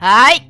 Đấy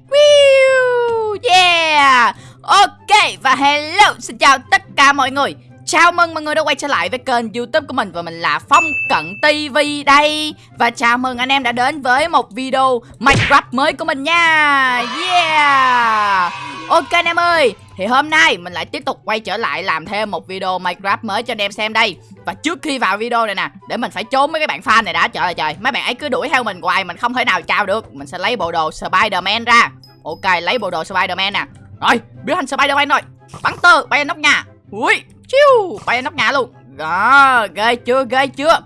Yeah. Ok và hello Xin chào tất cả mọi người. Chào mừng mọi người đã quay trở lại với kênh youtube của mình Và mình là Phong Cận TV đây. Và chào mừng anh em đã đến với một video Minecraft mới của mình nha. Yeah. Ok anh em ơi, Thì hôm nay mình lại tiếp tục quay trở lại làm thêm một video Minecraft mới cho anh em xem đây. Và trước khi vào video này nè, Để mình phải trốn mấy cái bạn fan này đã. Trời ơi, trời. Mấy bạn ấy cứ đuổi theo mình hoài, Mình không thể nào chào được. Mình sẽ lấy bộ đồ Spiderman ra. Ok, lấy bộ đồ Spiderman nè. Rồi, biến thành Spiderman rồi. Bắn tơ, bay lên nóc nhà. Ui chiu! Bay lên nóc nhà luôn. Đó ghê chưa ghê chưa?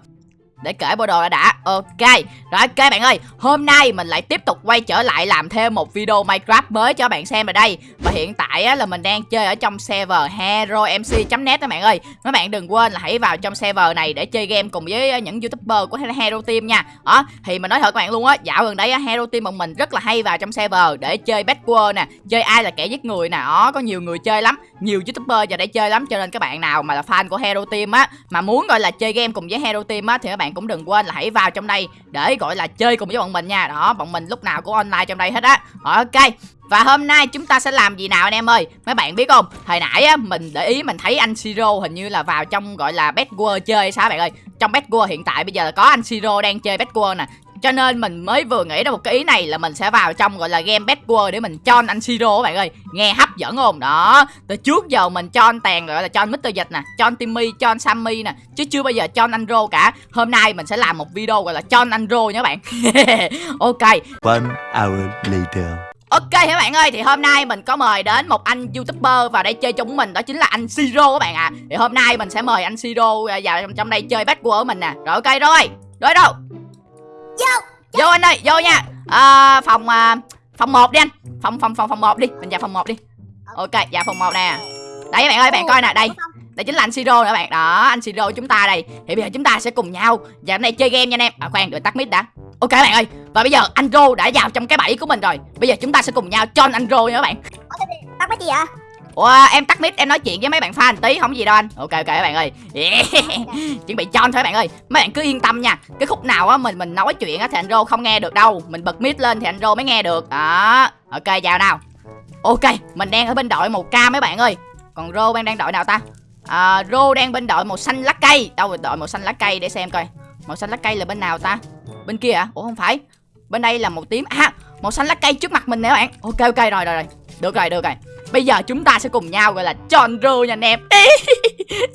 Để kể bộ đồ đã đã ok rồi ok bạn ơi hôm nay mình lại tiếp tục quay trở lại làm thêm một video minecraft mới cho bạn xem ở đây. Và hiện tại á, là mình đang chơi ở trong server heromc net các bạn ơi. Các bạn đừng quên là hãy vào trong server này để chơi game cùng với những youtuber của hero team nha. Đó thì mình nói thật các bạn luôn á dạo gần đây hero team bọn mình rất là hay vào trong server để chơi bad nè chơi ai là kẻ giết người nè đó có nhiều người chơi lắm nhiều youtuber giờ để chơi lắm. Cho nên các bạn nào mà là fan của hero team á mà muốn gọi là chơi game cùng với hero team á thì các bạn bạn cũng đừng quên là hãy vào trong đây để, gọi là, chơi cùng với bọn mình nha. Đó, bọn mình lúc nào cũng online trong đây hết á. Ok, và hôm nay chúng ta sẽ làm gì nào anh em ơi? Mấy bạn biết không? Hồi nãy á, mình để ý mình thấy anh Siro hình như là vào trong, gọi là, Bad World chơi sao bạn ơi? Trong Bad World hiện tại bây giờ là có anh Siro đang chơi Bad World nè cho nên mình mới vừa nghĩ ra một cái ý này là mình sẽ vào trong gọi là game Bad World để mình cho anh Siro các bạn ơi. Nghe hấp dẫn không? Đó. Từ trước giờ mình cho anh Tàn gọi là cho anh Mr. Dịch nè Cho anh Timmy, cho anh Sammy nè Chứ chưa bao giờ cho anh Rô cả. Hôm nay mình sẽ làm một video gọi là cho anh Rô nha các bạn. Ok. One hour later. Ok các bạn ơi? Thì hôm nay mình có mời đến một anh youtuber vào đây chơi chung mình đó chính là anh Siro các bạn ạ. À. Thì hôm nay mình sẽ mời anh Siro vào trong đây chơi World của mình nè. Rồi ok rồi. Rồi đâu anh ơi vô nha. À, Phòng à, phòng 1 đi anh. Phòng phòng phòng phòng 1 đi. Mình vào phòng 1 đi. Ok vào phòng 1 nè. Đây các bạn ơi bạn coi nè đây. đây chính là anh Siro nữa bạn. Đó anh Siro chúng ta đây. Thì bây giờ chúng ta sẽ cùng nhau Và hôm nay chơi game nha anh em. À khoan đợi tắt mic đã. Ok bạn ơi Và bây giờ anh Rô đã vào trong cái bẫy của mình rồi. Bây giờ chúng ta sẽ cùng nhau cho anh Rô nha các bạn. Tắt mic gì vậy Ủa em tắt mic em nói chuyện với mấy bạn fan tí không gì đâu anh. Ok ok các bạn ơi. Yeah. Chuẩn bị cho thôi các bạn ơi. Mấy bạn cứ yên tâm nha. Cái khúc nào á mình mình nói chuyện á thì anh Rô không nghe được đâu. Mình bật mic lên thì anh Rô mới nghe được. Đó. Ok vào nào. Ok mình đang ở bên đội màu cam mấy bạn ơi. Còn Rô đang đang đội nào ta? À, Rô đang bên đội màu xanh lá cây. Đâu đội màu xanh lá cây để xem coi. Màu xanh lá cây là bên nào ta? Bên kia à Ủa không phải. Bên đây là màu tím. À màu xanh lá cây trước mặt mình nè các bạn. Ok ok rồi rồi rồi. Được rồi được rồi. Bây giờ chúng ta sẽ cùng nhau gọi là tròn rô nha anh em.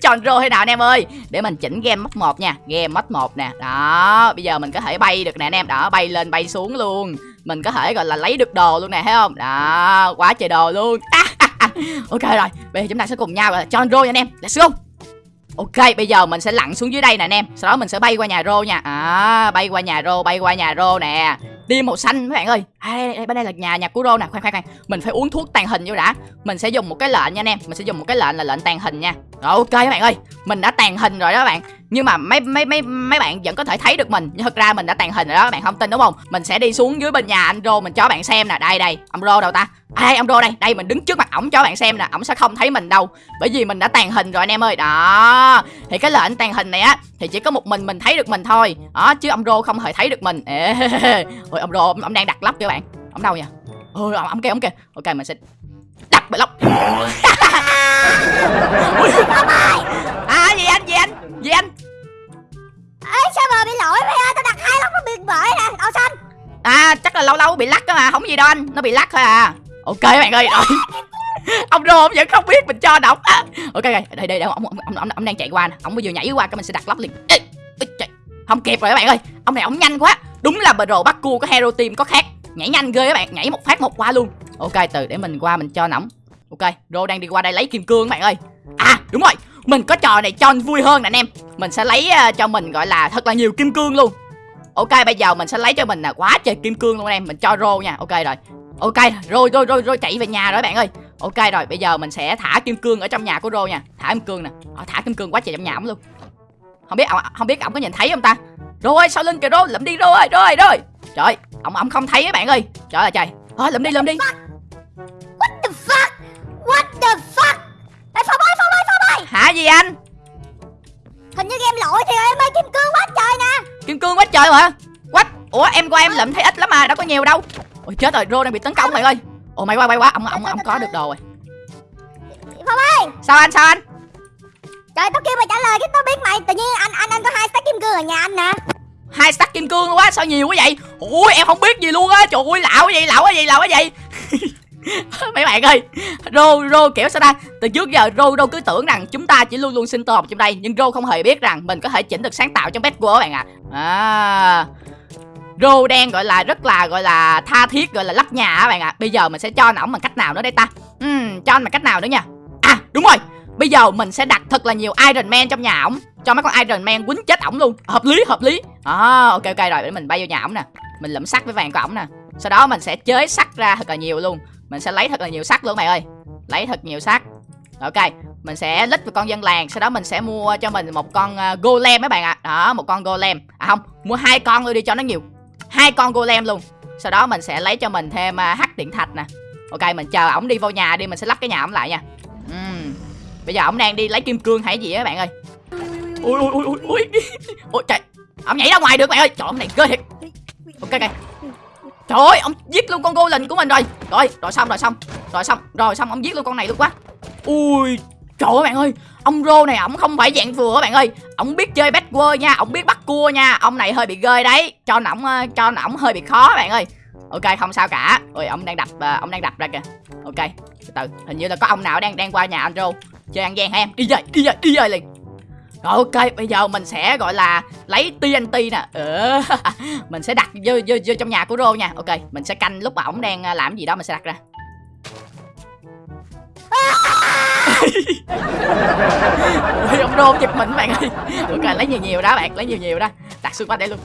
Tròn rô thế nào anh em ơi? Để mình chỉnh game mod 1 nha. Game mod 1 nè. Đó Bây giờ mình có thể bay được nè anh em. Đó bay lên bay xuống luôn. Mình có thể gọi là lấy được đồ luôn nè thấy không? Đó Quá trời đồ luôn. À, à, à. Ok rồi Bây giờ chúng ta sẽ cùng nhau gọi là tròn rô nha anh em. Let's go. Ok, bây giờ mình sẽ lặn xuống dưới đây nè anh em. Sau đó mình sẽ bay qua nhà rô nha. À, bay qua nhà rô, bay qua nhà rô nè. Tim màu xanh mấy bạn ơi. À, đây, đây, bên đây là nhà nhà của rô nè khoan khoan khoan. Mình phải uống thuốc tàn hình vô đã. Mình sẽ dùng một cái lệnh nha anh em Mình sẽ dùng một cái lệnh là lệnh tàn hình nha. Rồi ok các bạn ơi Mình đã tàn hình rồi đó các bạn. Nhưng mà mấy mấy mấy mấy bạn vẫn có thể thấy được mình. Nhưng thật ra mình đã tàn hình rồi đó các bạn không tin đúng không? Mình sẽ đi xuống dưới bên nhà anh rô Mình cho bạn xem nè. Đây đây Ông rô đâu ta? À, đây ông rô đây. Đây mình đứng trước mặt ổng cho bạn xem nè. Ổng sẽ không thấy mình đâu. Bởi vì mình đã tàn hình rồi anh em ơi. Đó. Thì cái lệnh tàn hình này á Thì chỉ có một mình mình thấy được mình thôi. Đó chứ ông rô không hề thấy được mình. Ê, Ôi ông rô ông, đang đặt lắp các bạn. Ông đâu nhỉ? Ôi ông, kia ông kia Ok mình sẽ đặt block à gì anh gì anh? Gì anh? Bị lỗi mày ơi Tao đặt hai lóc nó bị bể nè Đậu xanh. À chắc là lâu lâu bị lắc đó mà không gì đâu anh nó bị lắc thôi à. Ok bạn ơi. Rồi ông rô ông vẫn không biết mình cho đọc à. ok đây đây đây ông ông, ông, ông, ông đang chạy qua nè. Ông bây giờ nhảy qua cái mình sẽ đặt lóc liền. Ê, trời. không kịp rồi các bạn ơi. Ông này ông nhanh quá. Đúng là bờ rồ bắt cua có hero team có khác. Nhảy nhanh ghê các bạn nhảy một phát một qua luôn. Ok từ để mình qua mình cho nóng. Ok rô đang đi qua đây lấy kim cương các bạn ơi. À đúng rồi mình có trò này cho vui hơn nè anh em. Mình sẽ lấy à, cho mình gọi là thật là nhiều kim cương luôn. Ok bây giờ mình sẽ lấy cho mình là quá trời kim cương luôn anh em. Mình cho rô nha. Ok rồi. Ok rồi rồi rồi rồi chạy về nhà rồi bạn ơi. Ok rồi bây giờ mình sẽ thả kim cương ở trong nhà của rô nha. Thả kim cương nè. Ờ, thả kim cương quá trời trong nhà ổng luôn. Không biết không biết ổng có nhìn thấy không ta? Rồi sau lưng kìa rô? Lụm đi rô ơi rồi rồi trời ổng ổng không thấy các bạn ơi. Trời ơi trời. Thôi lụm đi lụm đi. Hả gì anh? Hình như game lỗi thì em ơi kim cương quá trời nè. Kim cương quá trời mà quách ủa em qua em lụm thấy ít lắm mà đâu có nhiều đâu. Ôi chết rồi rô đang bị tấn công bạn ơi. Ồ may quá may quá ông ông ông có được đồ rồi. Phong ơi! Sao anh sao anh? Trời tao kêu mày trả lời cái tao biết mày Tự nhiên anh anh anh có hai stack kim cương ở nhà anh nè. Hai stack kim cương quá sao nhiều quá vậy? Ui em không biết gì luôn á trời ơi lạo cái gì lạo cái gì lạo cái gì mấy bạn ơi rô rô kiểu sao ta? Từ trước giờ rô rô cứ tưởng rằng chúng ta chỉ luôn luôn sinh tồn trong đây nhưng rô không hề biết rằng mình có thể chỉnh được sáng tạo trong bed của các bạn ạ. À. rô đen gọi là rất là gọi là tha thiết gọi là lắp nhà các bạn ạ. Bây giờ mình sẽ cho ổng bằng cách nào nữa đây ta? Uhm, cho anh bằng cách nào nữa nha à đúng rồi. Bây giờ mình sẽ đặt thật là nhiều iron man trong nhà ổng cho mấy con iron man quýnh chết ổng luôn. Hợp lý hợp lý. À, ok ok rồi để mình bay vô nhà ổng nè. Mình lụm sắt với vàng của ổng nè. Sau đó mình sẽ chế sắt ra thật là nhiều luôn mình sẽ lấy thật là nhiều sắt luôn mày ơi. Lấy thật nhiều sắt ok mình sẽ lít vào con dân làng sau đó mình sẽ mua cho mình một con uh, golem mấy bạn ạ. Đó một con golem. À không mua hai con luôn đi cho nó nhiều. Hai con golem luôn. Sau đó mình sẽ lấy cho mình thêm uh, hắc điện thạch nè. Ok mình chờ ổng đi vô nhà đi mình sẽ lắp cái nhà ổng lại nha. Uhm. bây giờ ổng đang đi lấy kim cương hay gì á bạn ơi? Ui ui ui ui ui trời. Ổng nhảy ra ngoài được bạn ơi. Trời ổng này ghê thiệt. Ok ok trời ơi, ông giết luôn con golem của mình rồi. Rồi rồi xong rồi xong rồi xong rồi xong, ông giết luôn con này luôn quá. Ui, trời ơi bạn ơi, ông rô này ổng không phải dạng vừa các bạn ơi. Ổng biết chơi bad quơ nha, ổng biết bắt cua nha. Ông này hơi bị ghê đấy, cho ổng ờ, cho ổng hơi bị khó bạn ơi. Ok, không sao cả. Ôi ông đang đập ờ, ông đang đập ra kìa. Ok, từ từ, hình như là có ông nào đang đang qua nhà anh rô chơi ăn gian hả em. Đi về đi về đi về liền rồi ok bây giờ mình sẽ gọi là lấy TNT nè. Ừ. mình sẽ đặt vô, vô, vô trong nhà của rô nha. Ok mình sẽ canh lúc mà ổng đang à, làm gì đó mình sẽ đặt ra. Ui, ông rô giật mình bạn ơi. Ok lấy nhiều nhiều đó bạn. Lấy nhiều nhiều đó. Đặt xung quanh đây luôn.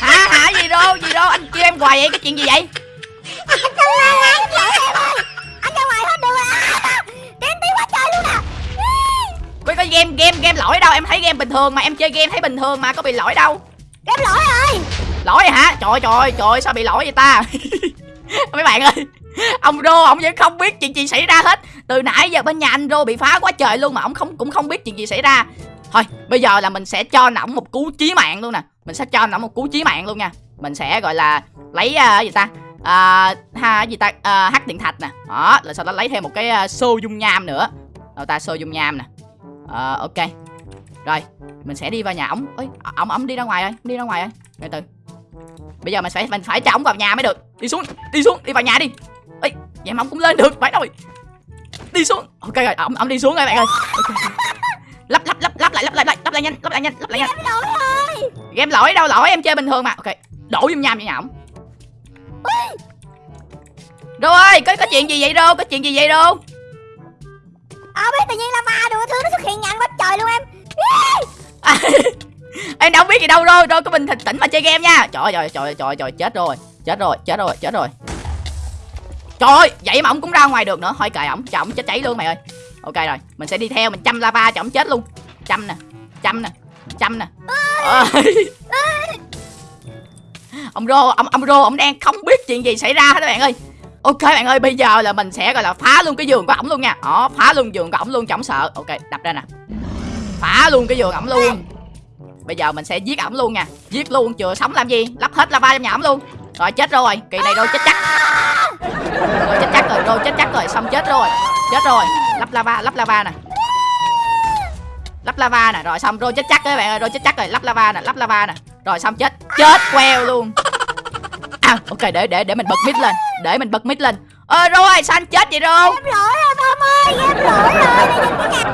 Hả hả gì rô gì rô? Anh kêu em hoài vậy? Cái chuyện gì vậy? Anh game game game lỗi đâu. Em thấy game bình thường mà em chơi game thấy bình thường mà có bị lỗi đâu. Em lỗi rồi. Lỗi hả? Trời ơi, trời ơi, trời ơi, sao bị lỗi vậy ta? Mấy bạn ơi ông rô ông vẫn không biết chuyện gì xảy ra hết. Từ nãy giờ bên nhà anh rô bị phá quá trời luôn mà ông không cũng không biết chuyện gì xảy ra. Thôi bây giờ là mình sẽ cho ổng một cú chí mạng luôn nè. Mình sẽ cho ổng một cú chí mạng luôn nha. Mình sẽ gọi là lấy uh, gì ta? À, ha gì ta? À, hắc điện thạch nè. Đó là sau đó lấy thêm một cái uh, xô dung nham nữa. Đâu ta? Xô dung nham nè Ờ, ok. Rồi mình sẽ đi vào nhà ổng. Ơi ổng ổng đi ra ngoài rồi đi ra ngoài rồi từ từ. Bây giờ mình phải mình phải cho ổng vào nhà mới được. Đi xuống đi xuống đi vào nhà đi. Ê vậy mà ổng cũng lên được phải rồi. Đi xuống. Ok rồi ổng ổng đi xuống rồi bạn ơi. Okay. lắp lắp lắp lắp lại lắp lại lắp lắp lại nhanh lắp lại nhanh lắp lại nhanh. Em lỗi rồi game lỗi đâu lỗi em chơi bình thường mà. Ok đổ dung nham vào nhà ổng. Đô ơi, có có chuyện gì vậy Đô? Có chuyện gì vậy Đô? Ờ biết tự nhiên lava đồ thứ nó xuất hiện nhanh quá trời luôn em À, em đâu biết gì đâu Đô, Đô có bình tĩnh mà chơi game nha. Trời ơi, trời ơi, trời ơi, trời ơi, chết rồi. Chết rồi, chết rồi, chết rồi. Trời ơi, vậy mà ông cũng ra ngoài được nữa. Thôi kệ ổng, cho ổng chết cháy luôn mày ơi. Ok rồi, mình sẽ đi theo mình chăm lava cho ổng chết luôn. Chăm nè, chăm nè, chăm nè. Ơi. ông Rô, ông ông Rô ông đang không biết chuyện gì xảy ra hết các bạn ơi. Ok bạn ơi, bây giờ là mình sẽ gọi là phá luôn cái giường của ổng luôn nha. Đó, phá luôn giường của ổng luôn chẳng sợ. Ok, đập ra nè. Phá luôn cái giường ổng luôn. Bây giờ mình sẽ giết ổng luôn nha. Giết luôn, chừa sống làm gì? Lắp hết lava trong nhà ổng luôn. Rồi chết rồi, kỳ này Rô chết chắc. Rồi chết chắc rồi, Rô chết chắc rồi, xong chết rồi. Chết rồi. Lắp lava, lắp lava nè. Lắp lava nè, rồi xong rồi chết chắc các bạn ơi, rồi chết chắc rồi, lắp lava nè, lắp lava nè. Rồi xong chết. Chết queo luôn. À, ok để để để mình bật mic lên, để mình bật mic lên. Ơ Rô ơi, sao anh chết vậy Rô? Em lỗi rồi Phong ơi Em lỗi rồi nhìn cái nhà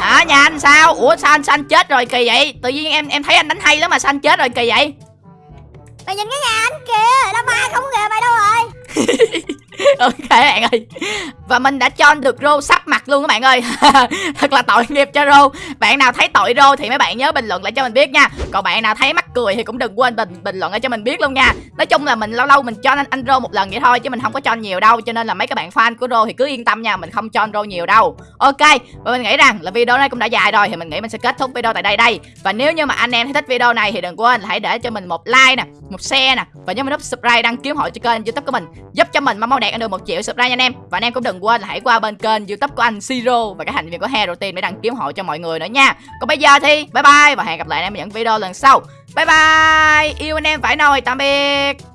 Hả anh sao? Ủa sao anh, sao anh chết rồi kỳ vậy? Tự nhiên em em thấy anh đánh hay lắm mà sao anh chết rồi kỳ vậy? Mày nhìn cái nhà anh kìa Lava không kìa mày đâu rồi ok bạn ơi. Và mình đã cho được rô sắp mặt luôn các bạn ơi. Thật là tội nghiệp cho rô. Bạn nào thấy tội rô thì mấy bạn nhớ bình luận lại cho mình biết nha. Còn bạn nào thấy mắc cười thì cũng đừng quên bình bình luận lại cho mình biết luôn nha. Nói chung là mình lâu lâu mình cho anh anh rô một lần vậy thôi chứ mình không có cho nhiều đâu. Cho nên là mấy các bạn fan của rô thì cứ yên tâm nha, mình không cho anh rô nhiều đâu. Ok, và mình nghĩ rằng là video này cũng đã dài rồi thì mình nghĩ mình sẽ kết thúc video tại đây đây. Và nếu như mà anh em thấy thích video này thì đừng quên là hãy để cho mình một like nè, một share nè. Và nhớ mình nút subscribe đăng ký hội cho kênh youtube của mình, giúp cho mình mau mau đẹp đạt được một triệu subscribe nha anh em. Và anh em cũng đừng quên là hãy qua bên kênh youtube của anh Siro và các thành viên của Hero Team để đăng ký ủng hộ cho mọi người nữa nha. Còn bây giờ thì bye bye và hẹn gặp lại anh em ở những video lần sau. Bye bye. Yêu anh em phải nồi, tạm biệt.